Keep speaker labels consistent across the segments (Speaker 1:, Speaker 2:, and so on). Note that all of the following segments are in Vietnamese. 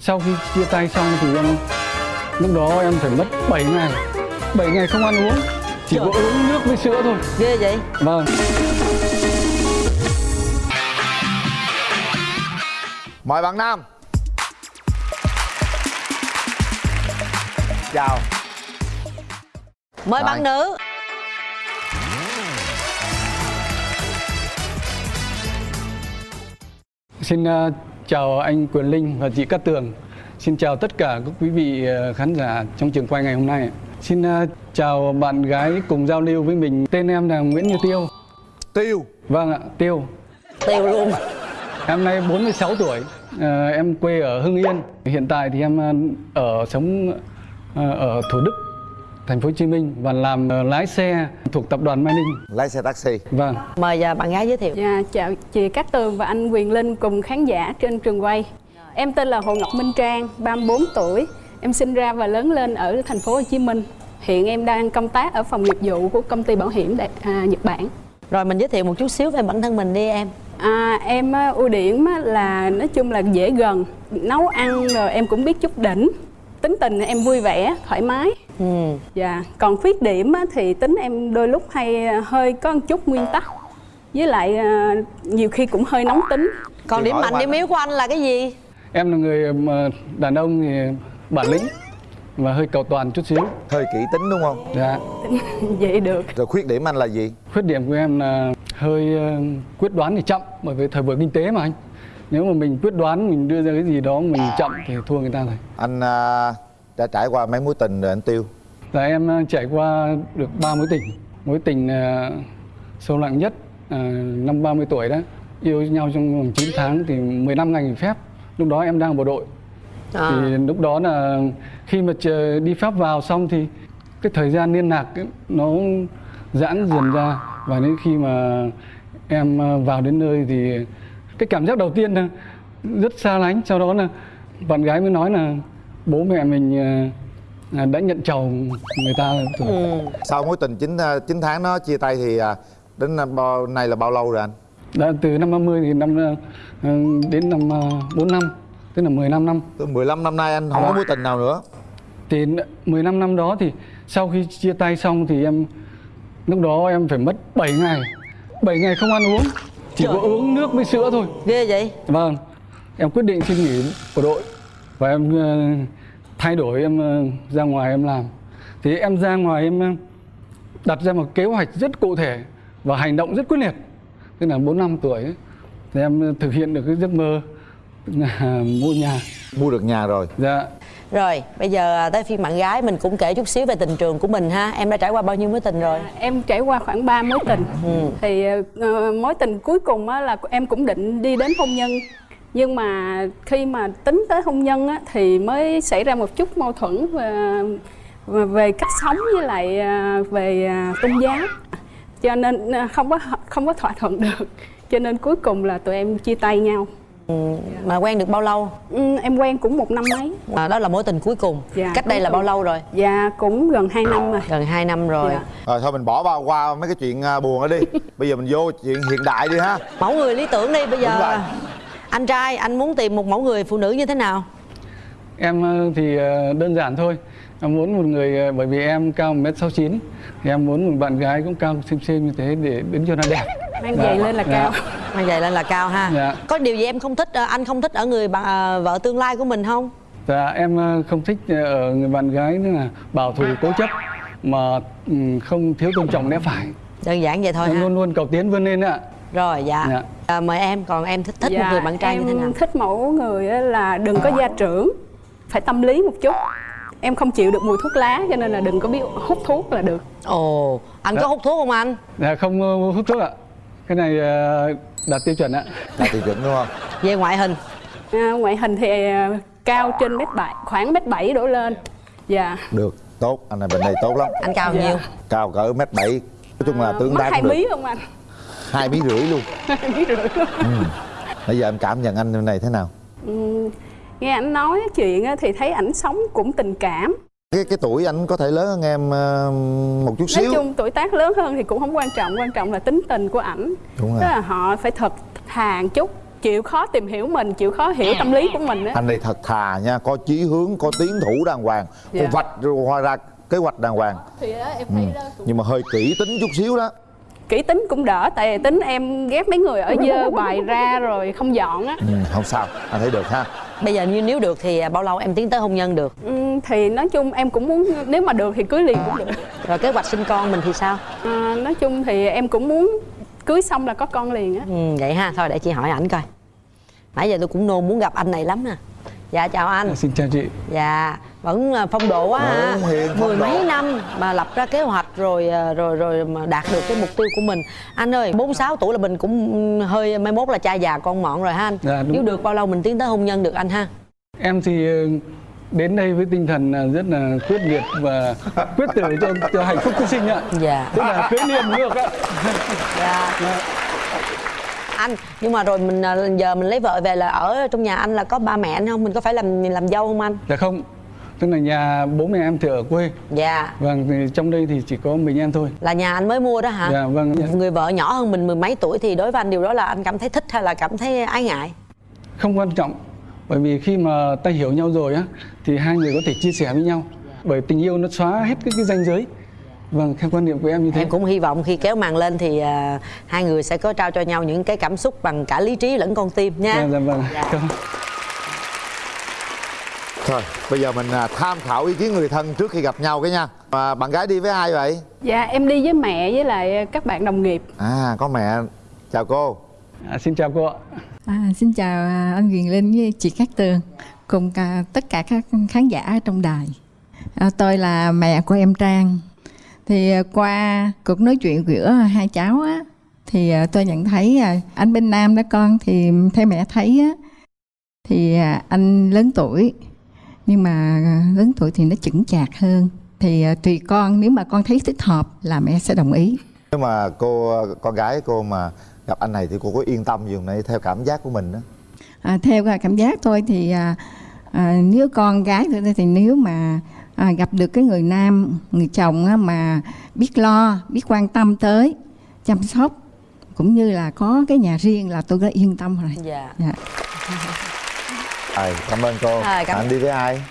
Speaker 1: sau khi chia tay xong thì em lúc đó em phải mất 7 ngày. 7 ngày không ăn uống chỉ
Speaker 2: Trời.
Speaker 1: có uống nước với sữa thôi.
Speaker 2: Ghê vậy?
Speaker 1: Vâng.
Speaker 3: Mời bạn nam. Chào.
Speaker 2: Mời
Speaker 3: Rồi.
Speaker 2: bạn nữ.
Speaker 1: Xin ờ, chào anh Quyền Linh và chị Cát Tường. Xin chào tất cả các quý vị ờ, khán giả trong trường quay ngày hôm nay. Xin ờ, chào bạn gái cùng giao lưu với mình. Tên em là Nguyễn Như Tiêu.
Speaker 3: tiêu
Speaker 1: Vâng ạ, Tiêu.
Speaker 2: tiêu luôn
Speaker 1: Em nay 46 tuổi. Ờ, em quê ở Hưng Yên. Hiện tại thì em ở sống ở Thủ Đức, thành phố Hồ Chí Minh và làm ờ, lái xe thuộc tập đoàn Mai Ninh.
Speaker 3: lái xe taxi
Speaker 1: Vâng.
Speaker 2: mời à, bạn gái giới thiệu
Speaker 4: Dạ, chào chị Cát Tường và anh Quyền Linh cùng khán giả trên trường quay. Em tên là Hồ Ngọc Minh Trang, 34 tuổi. Em sinh ra và lớn lên ở thành phố Hồ Chí Minh. Hiện em đang công tác ở phòng nghiệp vụ của công ty bảo hiểm Đại, à, Nhật Bản.
Speaker 2: rồi mình giới thiệu một chút xíu về bản thân mình đi em
Speaker 4: À, em á, ưu điểm á, là nói chung là dễ gần, nấu ăn rồi em cũng biết chút đỉnh. Tính tình em vui vẻ, thoải mái.
Speaker 2: ừ.
Speaker 4: Dạ, còn khuyết điểm á, thì tính em đôi lúc hay à, hơi có một chút nguyên tắc. Với lại à, nhiều khi cũng hơi nóng tính.
Speaker 2: còn điểm mạnh điểm yếu của anh là cái gì
Speaker 1: Em là người mà đàn ông thì bản lĩnh và hơi cầu toàn chút xíu.
Speaker 3: hơi kỹ tính đúng không
Speaker 1: Dạ.
Speaker 4: Vậy được.
Speaker 3: rồi khuyết điểm anh là gì
Speaker 1: Khuyết điểm của em là hơi ờ, quyết đoán thì chậm bởi vì thời buổi kinh tế mà anh. Nếu mà mình quyết đoán mình đưa ra cái gì đó mình chậm thì thua người ta rồi.
Speaker 3: anh à, đã trải qua mấy mối tình rồi anh tiêu
Speaker 1: Là em ờ, trải qua được ba mối tình. Mối tình ờ, sâu nặng nhất ờ, năm 30 tuổi đó. Yêu nhau trong vòng 9 tháng thì 15 ngày nghỉ phép. Lúc đó em đang ở bộ đội.
Speaker 2: à.
Speaker 1: Thì lúc đó là khi mà chờ đi phép vào xong thì cái thời gian liên lạc ấy, nó giãn dần ra và đến khi mà em ờ, vào đến nơi thì cái cảm giác đầu tiên là rất xa lánh. Sau đó là bạn gái mới nói là bố mẹ mình ờ, à, đã nhận chồng người ta rồi
Speaker 2: ừ.
Speaker 3: sau mối tình 9, à, 9 tháng nó chia tay thì à, đến năm bao nay là bao lâu rồi anh?
Speaker 1: Đã từ năm 30 thì năm ờ, ờ, đến năm ờ, 4 năm tức là 15 năm.
Speaker 3: Từ 15 năm nay anh không có mối tình nào nữa?
Speaker 1: Thì 15 năm đó thì sau khi chia tay xong thì em lúc đó em phải mất 7 ngày. 7 ngày không ăn uống chỉ
Speaker 2: Trời.
Speaker 1: có uống nước với sữa thôi.
Speaker 2: Ghê vậy?
Speaker 1: Vâng em quyết định xin nghỉ bộ đội và em ờ, thay đổi em ờ, ra ngoài em làm. Thì em ra ngoài em ờ, đặt ra một kế hoạch rất cụ thể và hành động rất quyết liệt. Tức là 4 năm tuổi ấy, thì em thực hiện được cái giấc mơ là mua nhà.
Speaker 3: Mua được nhà rồi.
Speaker 1: Dạ
Speaker 2: rồi bây giờ à, tới phiên bạn gái mình cũng kể chút xíu về tình trường của mình ha. Em đã trải qua bao nhiêu mối tình rồi?
Speaker 4: À, em trải qua khoảng 3 mối tình. Thì ờ, mối tình cuối cùng á, là em cũng định đi đến hôn nhân. Nhưng mà khi mà tính tới hôn nhân á, thì mới xảy ra một chút mâu thuẫn về, về- về cách sống với lại à, về tôn giáo. Cho nên không có không có thỏa thuận được. Cho nên cuối cùng là tụi em chia tay nhau.
Speaker 2: ừ. Mà quen được bao lâu?
Speaker 4: Ừ, em quen cũng một năm mấy.
Speaker 2: À, đó là mối tình cuối cùng.
Speaker 4: Dạ,
Speaker 2: cách đây là bao lâu rồi?
Speaker 4: Và cũng gần 2 năm rồi.
Speaker 2: Gần 2 năm rồi.
Speaker 4: Dạ.
Speaker 3: rồi thôi mình bỏ qua qua mấy cái chuyện à, buồn đó đi. Bây giờ mình vô chuyện hiện đại đi ha.
Speaker 2: Mẫu người lý tưởng đi bây giờ anh trai anh muốn tìm một mẫu người phụ nữ như thế nào?
Speaker 1: Em ờ, thì ờ, đơn giản thôi. Em muốn một người bởi vì em cao 1m69 thì em muốn một bạn gái cũng cao xem xem như thế để đứng cho nó đẹp.
Speaker 4: Mang
Speaker 1: Dạ,
Speaker 4: giày lên là
Speaker 1: dạ.
Speaker 4: cao
Speaker 2: Mà vậy lên là cao ha
Speaker 1: Dạ.
Speaker 2: có điều gì em không thích ờ, anh không thích ở người bà, à, vợ tương lai của mình không
Speaker 1: Dạ em ờ, không thích ờ, ở người bạn gái nữa là bảo thủ cố chấp mà ừ, không thiếu tôn trọng lẽ phải.
Speaker 2: đơn giản vậy thôi
Speaker 1: Em
Speaker 2: ha
Speaker 1: luôn luôn cầu tiến vươn lên ạ.
Speaker 2: rồi dạ,
Speaker 1: Dạ.
Speaker 2: À, mời em còn em thích thích một người bạn trai như thế nào
Speaker 4: Dạ, em thích mẫu người á là đừng có gia trưởng phải tâm lý một chút em không chịu được mùi thuốc lá cho nên là đừng có biết hút thuốc là được
Speaker 2: ồ anh có
Speaker 1: Dạ.
Speaker 2: hút thuốc không anh
Speaker 1: Dạ không ờ, hút thuốc ạ. Cái này ờ, đạt tiêu chuẩn ạ.
Speaker 3: là tiêu chuẩn đúng không?
Speaker 2: Về ngoại hình.
Speaker 4: À, ngoại hình thì à, cao trên mét bảy khoảng mét bảy đổ lên. Dạ.
Speaker 3: Được tốt. Anh này bên đây tốt lắm.
Speaker 2: Anh cao
Speaker 4: Dạ.
Speaker 2: nhiêu
Speaker 3: cao cỡ mét bảy. Nói chung là tương
Speaker 4: mất
Speaker 3: tác
Speaker 4: hai mí không anh?
Speaker 3: Hai mí rưỡi luôn.
Speaker 4: Hai mí rưỡi luôn.
Speaker 3: Bây giờ em cảm nhận anh này thế nào?
Speaker 4: Ừ, nghe ảnh nói chuyện á thì thấy ảnh sống cũng tình cảm
Speaker 3: cái cái tuổi anh có thể lớn hơn em ờ, một chút
Speaker 4: nói
Speaker 3: xíu.
Speaker 4: chung tuổi tác lớn hơn thì cũng không quan trọng quan trọng là tính tình của ảnh.
Speaker 3: Đúng rồi.
Speaker 4: tức là họ phải thật thà chút chịu khó tìm hiểu mình chịu khó hiểu tâm lý của mình á.
Speaker 3: Anh này thật thà nha có chí hướng có tiến thủ đàng hoàng
Speaker 4: Dạ.
Speaker 3: có vạch rồi ra kế hoạch đàng hoàng.
Speaker 4: Thì á, em thấy đó
Speaker 3: nhưng mà hơi kỹ tính chút xíu đó.
Speaker 4: Kỹ tính cũng đỡ tại vì tính em ghét mấy người ở dơ bài ra rồi không dọn á.
Speaker 3: Ừ, không sao anh thấy được ha
Speaker 2: bây giờ như nếu được thì bao lâu em tiến tới hôn nhân được?
Speaker 4: Ừ, thì nói chung em cũng muốn nếu mà được thì cưới liền cũng được.
Speaker 2: Rồi kế hoạch sinh con mình thì sao?
Speaker 4: À, nói chung thì em cũng muốn cưới xong là có con liền á.
Speaker 2: Ừ, vậy ha. Thôi để chị hỏi ảnh coi. Nãy giờ tôi cũng nôn muốn gặp anh này lắm nè dạ chào anh.
Speaker 1: Xin chào chị.
Speaker 2: Dạ vẫn là phong độ quá ha. mười
Speaker 3: độ.
Speaker 2: mấy năm mà lập ra kế hoạch rồi à, rồi rồi mà đạt được cái mục tiêu của mình. Anh ơi 46 tuổi là mình cũng hơi mai mốt là cha già con mọn rồi ha anh.
Speaker 1: Dạ,
Speaker 2: nếu được bao lâu mình tiến tới hôn nhân được anh ha?
Speaker 1: Em thì ờ, đến đây với tinh thần rất là quyết liệt và quyết tử cho cho hạnh phúc của sinh ạ.
Speaker 2: Dạ.
Speaker 1: Tức là cưới liền được ạ.
Speaker 2: Dạ anh. Nhưng mà rồi mình à, giờ mình lấy vợ về là ở trong nhà anh là có ba mẹ anh không? Mình có phải làm làm dâu không anh?
Speaker 1: Dạ không. Tức là nhà bố mẹ em thì ở quê.
Speaker 2: Dạ.
Speaker 1: Vâng thì trong đây thì chỉ có mình em thôi.
Speaker 2: Là nhà anh mới mua đó hả?
Speaker 1: Dạ vâng
Speaker 2: người vợ nhỏ hơn mình mười mấy tuổi thì đối với anh điều đó là anh cảm thấy thích hay là cảm thấy ái ngại?
Speaker 1: Không quan trọng. Bởi vì khi mà ta hiểu nhau rồi á thì hai người có thể chia sẻ với nhau. Bởi tình yêu nó xóa hết cái, cái ranh giới vâng theo quan niệm của em như thế.
Speaker 2: Em cũng hy vọng khi kéo màn lên thì à, hai người sẽ có trao cho nhau những cái cảm xúc bằng cả lý trí lẫn con tim nha.
Speaker 1: Dạ, dạ vâng.
Speaker 2: Dạ.
Speaker 1: Cảm ơn.
Speaker 3: thôi bây giờ mình à, tham khảo ý kiến người thân trước khi gặp nhau cái nha. À, bạn gái đi với ai vậy?
Speaker 4: Dạ em đi với mẹ với lại các bạn đồng nghiệp.
Speaker 3: À có mẹ. Chào cô.
Speaker 1: À, xin chào cô ạ.
Speaker 5: À, xin chào à, anh Quyền Linh với chị Cát Tường cùng cả, tất cả các khán giả trong đài. À, tôi là mẹ của em Trang. Thì à, qua cuộc nói chuyện giữa hai cháu á, thì à, tôi nhận thấy à, anh bên Nam đó con thì theo mẹ thấy á, thì anh lớn tuổi nhưng mà lớn tuổi thì nó chững chạc hơn. Thì tùy con nếu mà con thấy thích hợp là mẹ sẽ đồng ý.
Speaker 3: nếu mà cô con gái cô mà gặp anh này thì cô có yên tâm gì không này theo cảm giác của mình đó
Speaker 5: À, theo cảm giác tôi thì à, à, nếu con gái tôi thì nếu mà à, gặp được cái người nam người chồng á, mà biết lo biết quan tâm tới chăm sóc. Cũng như là có cái nhà riêng là tôi đã yên tâm rồi.
Speaker 2: Dạ.
Speaker 5: Dạ.
Speaker 3: rồi cảm ơn cô.
Speaker 2: Rồi, cảm-
Speaker 3: anh đi với ai?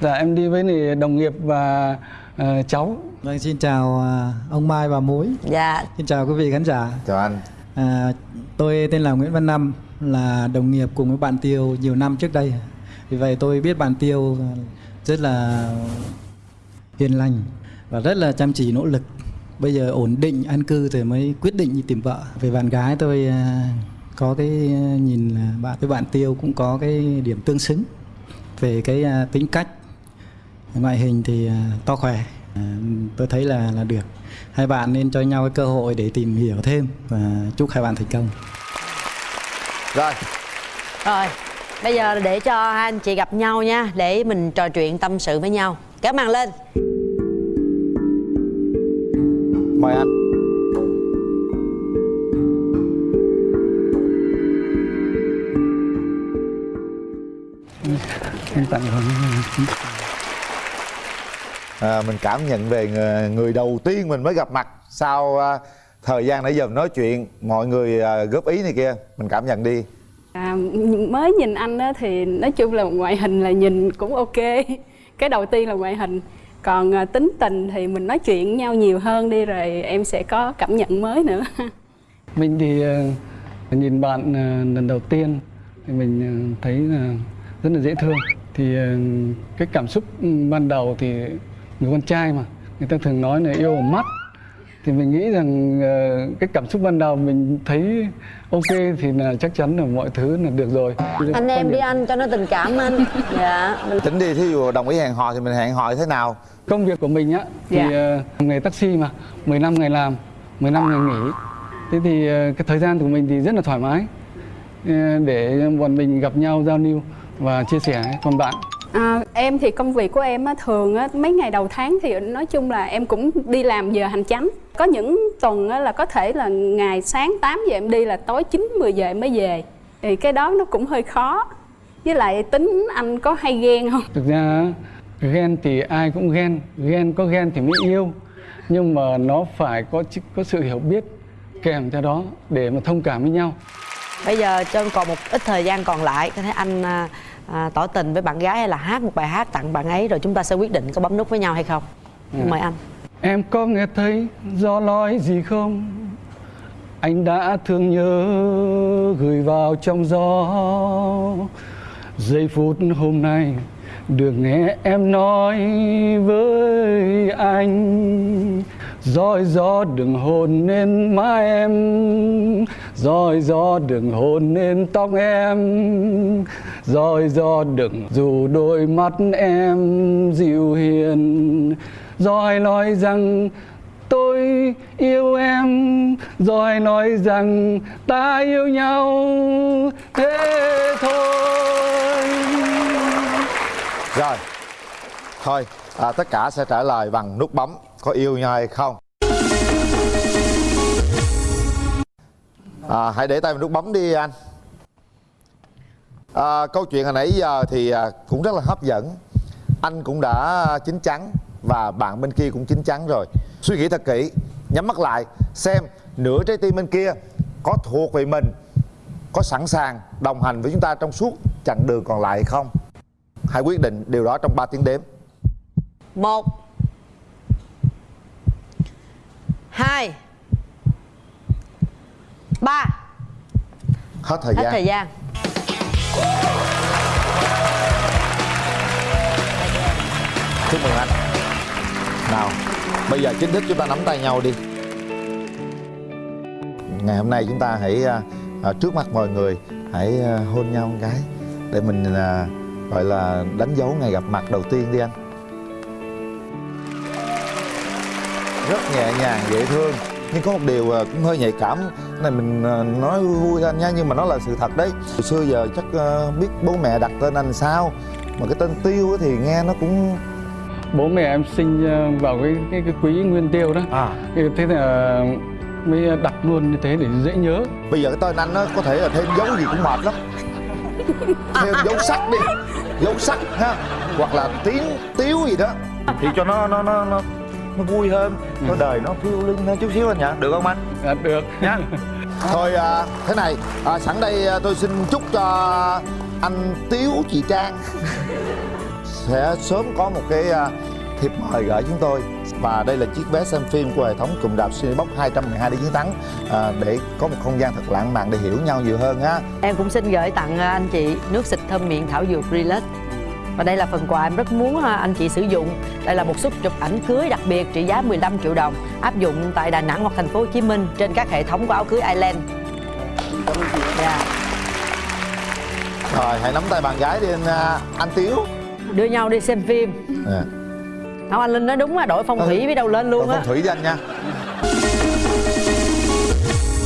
Speaker 1: Dạ em đi với này đồng nghiệp và ờ, cháu.
Speaker 6: Vâng, xin chào à, ông Mai và Mối.
Speaker 2: dạ.
Speaker 6: Xin chào quý vị khán giả.
Speaker 3: chào anh.
Speaker 6: À, tôi tên là Nguyễn Văn Năm, là đồng nghiệp cùng với bạn Tiêu nhiều năm trước đây. Vì vậy tôi biết bạn Tiêu rất là hiền lành và rất là chăm chỉ nỗ lực. Bây giờ ổn định an cư rồi mới quyết định đi tìm vợ. Về bạn gái tôi à, có cái à, nhìn là bạn với bạn Tiêu cũng có cái điểm tương xứng về cái à, tính cách. Ngoại hình thì to khỏe tôi thấy là là được. Hai bạn nên cho nhau cái cơ hội để tìm hiểu thêm và chúc hai bạn thành công.
Speaker 3: Rồi.
Speaker 2: Rồi bây giờ để cho hai anh chị gặp nhau nha để mình trò chuyện tâm sự với nhau. Kéo màn lên.
Speaker 3: Mời anh.
Speaker 1: Em tặng
Speaker 3: à, mình cảm nhận về người, người đầu tiên mình mới gặp mặt sau à, thời gian nãy giờ nói chuyện. Mọi người à, góp ý này kia mình cảm nhận đi
Speaker 4: à, mới nhìn anh á thì nói chung là ngoại hình là nhìn cũng ok. Cái đầu tiên là ngoại hình. Còn à, tính tình thì mình nói chuyện với nhau nhiều hơn đi rồi em sẽ có cảm nhận mới nữa.
Speaker 1: Mình thì ờ, nhìn bạn ờ, lần đầu tiên thì mình ờ, thấy là rất là dễ thương. Thì cái cảm xúc ban đầu thì người con trai mà người ta thường nói là yêu mắt thì mình nghĩ rằng ờ, cái cảm xúc ban đầu mình thấy ok thì là chắc chắn là mọi thứ là được rồi.
Speaker 2: Anh em đi anh cho nó tình cảm anh. Dạ. Mình
Speaker 3: tính đi thí dụ đồng ý hẹn hò thì mình hẹn hò thế nào?
Speaker 1: Công việc của mình á thì
Speaker 4: Dạ.
Speaker 1: ờ, nghề taxi mà 10 năm ngày làm 10 năm ngày nghỉ. Thế thì ờ, cái thời gian của mình thì rất là thoải mái để bọn mình gặp nhau giao lưu và chia sẻ còn bạn
Speaker 4: À, em thì công việc của em á, thường á, mấy ngày đầu tháng thì nói chung là em cũng đi làm giờ hành chánh. Có những tuần á, là có thể là ngày sáng 8 giờ em đi là tối 9 10 giờ em mới về. Thì cái đó nó cũng hơi khó. Với lại tính anh có hay ghen không?
Speaker 1: Thực ra ghen thì ai cũng ghen. Ghen có ghen thì mới yêu. Nhưng mà nó phải có có sự hiểu biết kèm theo đó để mà thông cảm với nhau.
Speaker 2: Bây giờ cho còn một ít thời gian còn lại có thể anh à, tỏ tình với bạn gái hay là hát một bài hát tặng bạn ấy rồi chúng ta sẽ quyết định có bấm nút với nhau hay không? Mời anh.
Speaker 1: Em có nghe thấy gió nói gì không? Anh đã thương nhớ gửi vào trong gió. Giây phút hôm nay được nghe em nói với anh. Roi gió đừng hôn lên má em rồi gió đừng hôn lên tóc em. Rồi gió đừng dù đôi mắt em dịu hiền. Rồi nói rằng tôi yêu em. Rồi nói rằng ta yêu nhau. Thế thôi.
Speaker 3: Rồi thôi à, tất cả sẽ trả lời bằng nút bấm có yêu nhau hay không. À, hãy để tay vào nút bấm đi anh. À, câu chuyện hồi nãy giờ thì à, cũng rất là hấp dẫn. Anh cũng đã chín chắn và bạn bên kia cũng chín chắn rồi. Suy nghĩ thật kỹ nhắm mắt lại xem nửa trái tim bên kia có thuộc về mình có sẵn sàng đồng hành với chúng ta trong suốt chặng đường còn lại hay không? Hãy quyết định điều đó trong 3 tiếng đếm.
Speaker 2: Một hai ba.
Speaker 3: Hết thời
Speaker 2: hết
Speaker 3: gian.
Speaker 2: thời gian.
Speaker 3: Chúc mừng anh. Nào bây giờ chính thức chúng ta nắm tay nhau đi. Ngày hôm nay chúng ta hãy à, à, trước mặt mọi người hãy à, hôn nhau một cái để mình à, gọi là đánh dấu ngày gặp mặt đầu tiên đi anh. Rất nhẹ nhàng dễ thương nhưng có một điều à, cũng hơi nhạy cảm Cái này mình à, nói vui anh nha nhưng mà nó là sự thật đấy. Hồi xưa giờ chắc à, biết bố mẹ đặt tên anh sao mà cái tên tiêu á thì nghe nó cũng
Speaker 1: Bố mẹ em sinh ờ, vào cái cái, cái quý nguyên tiêu đó.
Speaker 3: À.
Speaker 1: Thì Thế là mới đặt luôn như thế để dễ nhớ.
Speaker 3: Bây giờ cái tên anh nó có thể là thêm dấu gì cũng mệt lắm. Thêm dấu sắc đi dấu sắc ha hoặc là tiếng tiếu gì đó. Thì cho nó nó nó nó, nó vui hơn. Cho đời nó phiêu lưng hơn chút xíu anh nhỉ. Được không anh?
Speaker 1: À, Được.
Speaker 3: Nha thôi à, thế này à, sẵn đây à, tôi xin chúc cho anh tiếu chị trang. Sẽ sớm có một cái à, thiệp mời gửi chúng tôi. Và đây là chiếc vé xem phim của hệ thống cụm đạp Cinebox 212 đi chiến thắng à, để có một không gian thật lãng mạn để hiểu nhau nhiều hơn á.
Speaker 2: Em cũng xin gửi tặng à, anh chị nước xịt thơm miệng thảo dược Relax và đây là phần quà em rất muốn à, anh chị sử dụng đây là một suất chụp ảnh cưới đặc biệt trị giá 15 triệu đồng áp dụng tại Đà Nẵng hoặc thành phố Hồ Chí Minh trên các hệ thống của áo cưới Island Dạ.
Speaker 3: rồi hãy nắm tay bạn gái đi anh, à, anh tiếu
Speaker 2: đưa nhau đi xem phim
Speaker 3: à.
Speaker 2: không anh linh nói đúng á đội phong thủy
Speaker 3: Ừ.
Speaker 2: biết đâu lên luôn á
Speaker 3: phong thủy đi anh nha